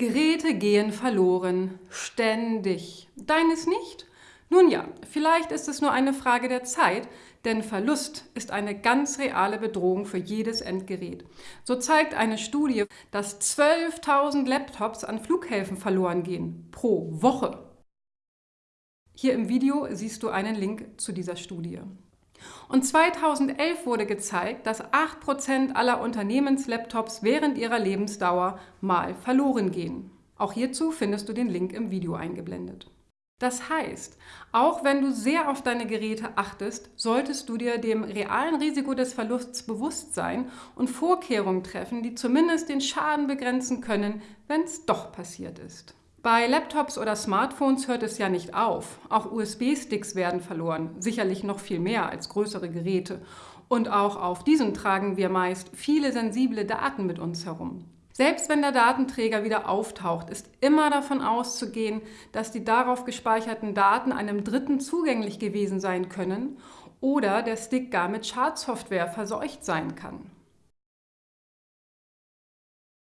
Geräte gehen verloren. Ständig. Deines nicht? Nun ja, vielleicht ist es nur eine Frage der Zeit, denn Verlust ist eine ganz reale Bedrohung für jedes Endgerät. So zeigt eine Studie, dass 12.000 Laptops an Flughäfen verloren gehen. Pro Woche. Hier im Video siehst du einen Link zu dieser Studie. Und 2011 wurde gezeigt, dass 8% aller Unternehmenslaptops während ihrer Lebensdauer mal verloren gehen. Auch hierzu findest du den Link im Video eingeblendet. Das heißt, auch wenn du sehr auf deine Geräte achtest, solltest du dir dem realen Risiko des Verlusts bewusst sein und Vorkehrungen treffen, die zumindest den Schaden begrenzen können, wenn es doch passiert ist. Bei Laptops oder Smartphones hört es ja nicht auf. Auch USB-Sticks werden verloren, sicherlich noch viel mehr als größere Geräte. Und auch auf diesen tragen wir meist viele sensible Daten mit uns herum. Selbst wenn der Datenträger wieder auftaucht, ist immer davon auszugehen, dass die darauf gespeicherten Daten einem Dritten zugänglich gewesen sein können oder der Stick gar mit Schadsoftware verseucht sein kann.